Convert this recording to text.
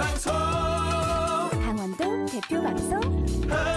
방송. 강원도 대표 방송. 아,